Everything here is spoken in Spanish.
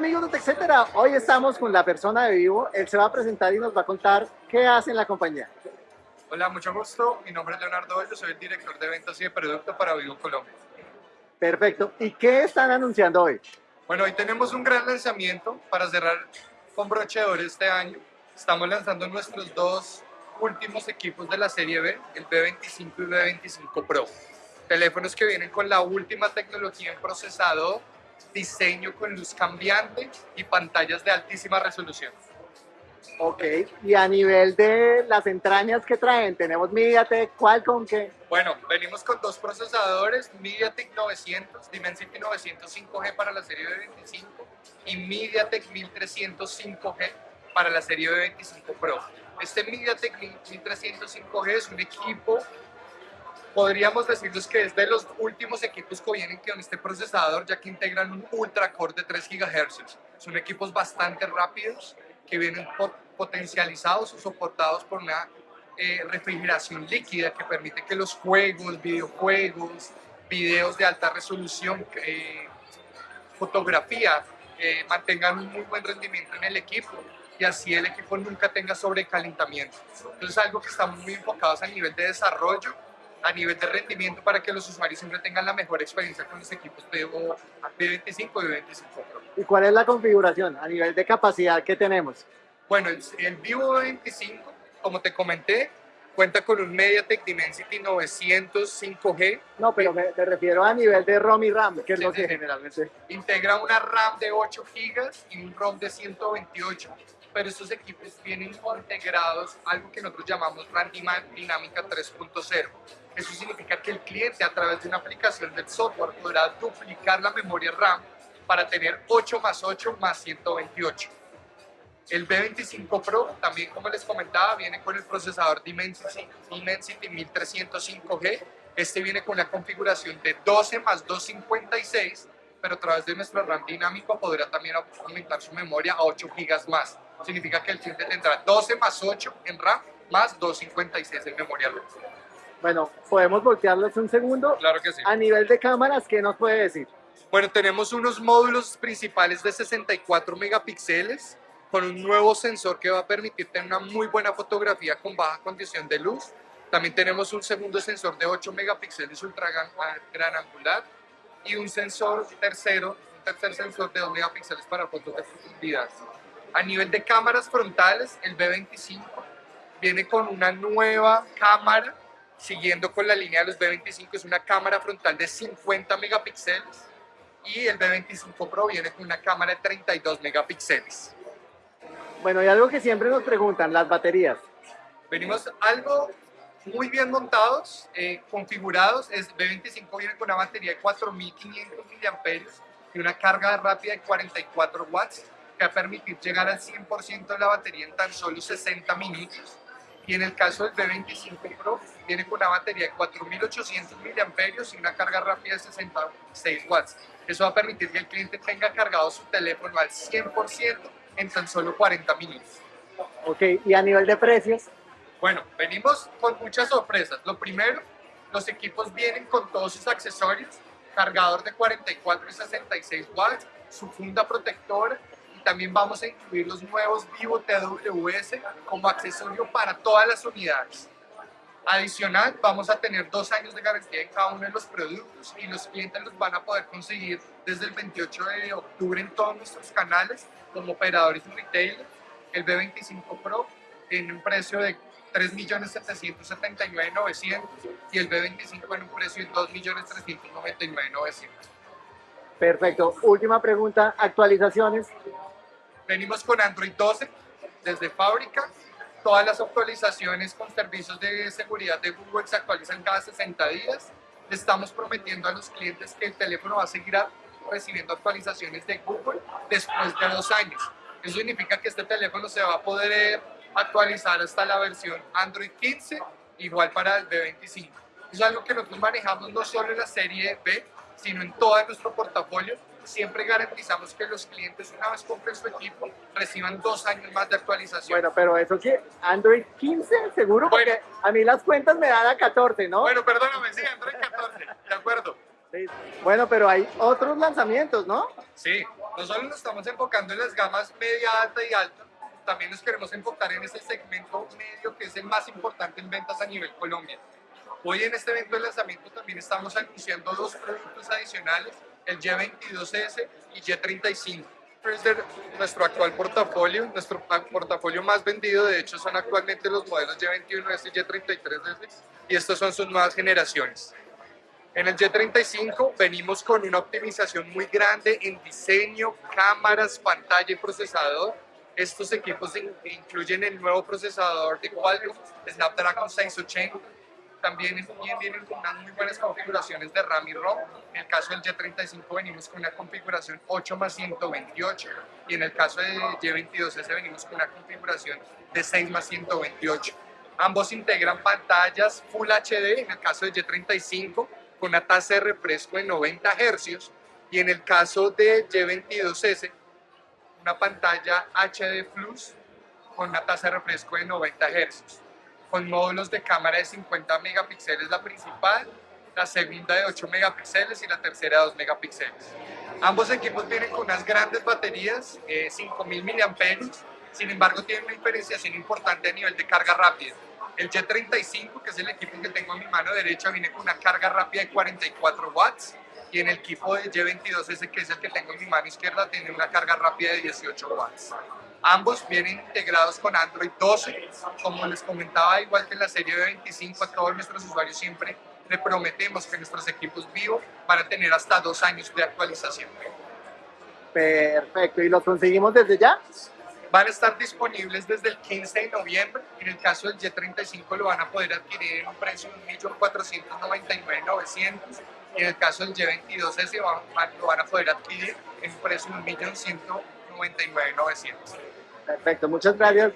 amigos de TechCetera, hoy estamos con la persona de Vivo, él se va a presentar y nos va a contar qué hace en la compañía. Hola, mucho gusto, mi nombre es Leonardo Hoyo, soy el director de ventas y de producto para Vivo Colombia. Perfecto, ¿y qué están anunciando hoy? Bueno, hoy tenemos un gran lanzamiento para cerrar con broche de oro este año. Estamos lanzando nuestros dos últimos equipos de la serie B, el B25 y el B25 Pro. Teléfonos que vienen con la última tecnología en procesador, diseño con luz cambiante y pantallas de altísima resolución. Ok, y a nivel de las entrañas que traen, tenemos MediaTek, Qualcomm, ¿qué? Bueno, venimos con dos procesadores, MediaTek 900, Dimensity 900 5G para la serie B25 y MediaTek 1300 5G para la serie B25 Pro. Este MediaTek 1300 5G es un equipo podríamos decirles que es de los últimos equipos que vienen con este procesador, ya que integran un ultra core de 3 GHz. Son equipos bastante rápidos que vienen potencializados o soportados por una eh, refrigeración líquida que permite que los juegos, videojuegos, videos de alta resolución, eh, fotografía, eh, mantengan un muy buen rendimiento en el equipo y así el equipo nunca tenga sobrecalentamiento. Entonces algo que estamos muy enfocados a nivel de desarrollo a nivel de rendimiento para que los usuarios siempre tengan la mejor experiencia con los equipos Vivo B25 y B25 Pro. ¿Y cuál es la configuración a nivel de capacidad que tenemos? Bueno, el, Vivo B25, como te comenté, cuenta con un MediaTek Dimensity 900 5G. No, pero me, refiero a nivel de ROM y RAM, que es lo que generalmente... Integra una RAM de 8 GB y un ROM de 128 pero estos equipos vienen integrados algo que nosotros llamamos RAM Dinámica 3.0. Eso significa que el cliente a través de una aplicación del software podrá duplicar la memoria RAM para tener 8 más 8 más 128. El B25 Pro, también como les comentaba, viene con el procesador Dimensity, Dimensity 1305G. Este viene con la configuración de 12 más 256, pero a través de nuestro RAM dinámico podrá también aumentar su memoria a 8 GB más. Significa que el cliente tendrá 12 más 8 en RAM más 256 en memoria RAM. Bueno, ¿podemos voltearlos un segundo? Claro que sí. A nivel de cámaras, ¿qué nos puede decir? Bueno, tenemos unos módulos principales de 64 megapíxeles con un nuevo sensor que va a permitir tener una muy buena fotografía con baja condición de luz. También tenemos un segundo sensor de 8 megapíxeles ultra gran angular y un sensor tercero, un tercer sensor de 2 megapíxeles para fotos de profundidad. A nivel de cámaras frontales, el B25 viene con una nueva cámara siguiendo con la línea de los B25, es una cámara frontal de 50 megapíxeles y el B25 Pro viene con una cámara de 32 megapíxeles. Bueno, y algo que siempre nos preguntan, las baterías. Venimos algo muy bien montados, eh, configurados, el B25 viene con una batería de 4500 mAh y una carga rápida de 44 watts que va a permitir llegar al 100% de la batería en tan solo 60 minutos y en el caso del B25 Pro viene con una batería de 4800 mAh y una carga rápida de 66 watts. Eso va a permitir que el cliente tenga cargado su teléfono al 100% en tan solo 40 minutos. Ok, y a nivel de precios. Bueno, venimos con muchas sorpresas. Lo primero, los equipos vienen con todos sus accesorios, cargador de 44 y 66 watts, su funda protectora, también vamos a incluir los nuevos Vivo TWS como accesorio para todas las unidades. Adicional, vamos a tener dos años de garantía en cada uno de los productos y los clientes los van a poder conseguir desde el 28 de octubre en todos nuestros canales como operadores y retailers. El B25 Pro tiene un precio de 3.779.900 y el B25 en un precio de 2.399.900. Perfecto. Última pregunta, actualizaciones. Venimos con Android 12 desde fábrica. Todas las actualizaciones con servicios de seguridad de Google se actualizan cada 60 días. Estamos prometiendo a los clientes que el teléfono va a seguir recibiendo actualizaciones de Google después de dos años. Eso significa que este teléfono se va a poder actualizar hasta la versión Android 15, igual para el B25. Es algo que nosotros manejamos no solo en la serie B, sino en todo nuestro portafolio siempre garantizamos que los clientes una vez compren su equipo reciban dos años más de actualización. Bueno, pero eso sí, Android 15 seguro, porque a mí las cuentas me dan a 14, ¿no? Bueno, perdóname, sí, Android 14, de acuerdo. Bueno, pero hay otros lanzamientos, ¿no? Sí, No solo nos estamos enfocando en las gamas media, alta y alta, también nos queremos enfocar en ese segmento medio que es el más importante en ventas a nivel Colombia. Hoy en este evento de lanzamiento también estamos anunciando dos productos adicionales, el Y22S y Y35. Es de nuestro actual portafolio, nuestro portafolio más vendido, de hecho son actualmente los modelos Y21S y Y33S y estas son sus nuevas generaciones. En el Y35 venimos con una optimización muy grande en diseño, cámaras, pantalla y procesador. Estos equipos incluyen el nuevo procesador de Qualcomm Snapdragon 680. También vienen con unas muy buenas configuraciones de RAM y ROM. En el caso del Y35 venimos con una configuración 8 más 128 y en el caso del Y22S venimos con una configuración de 6 más 128. Ambos integran pantallas Full HD, en el caso del Y35 con una tasa de refresco de 90 Hz y en el caso de Y22S una pantalla HD Plus con una tasa de refresco de 90 Hz con módulos de cámara de 50 megapíxeles la principal, la segunda de 8 megapíxeles y la tercera de 2 megapíxeles. Ambos equipos vienen con unas grandes baterías, eh, 5000 mAh, sin embargo tienen una diferenciación importante a nivel de carga rápida. El Y35, que es el equipo que tengo en mi mano derecha, viene con una carga rápida de 44 watts y en el equipo de Y22S, que es el que tengo en mi mano izquierda, tiene una carga rápida de 18 watts. Ambos vienen integrados con Android 12. Como les comentaba, igual que en la serie de 25, a todos nuestros usuarios siempre le prometemos que nuestros equipos vivos van a tener hasta dos años de actualización. Perfecto, ¿y los conseguimos desde ya? van a estar disponibles desde el 15 de noviembre. En el caso del Y35 lo van a poder adquirir en un precio de 1.499.900 y en el caso del Y22S lo van a poder adquirir en un precio de Perfecto, muchas gracias.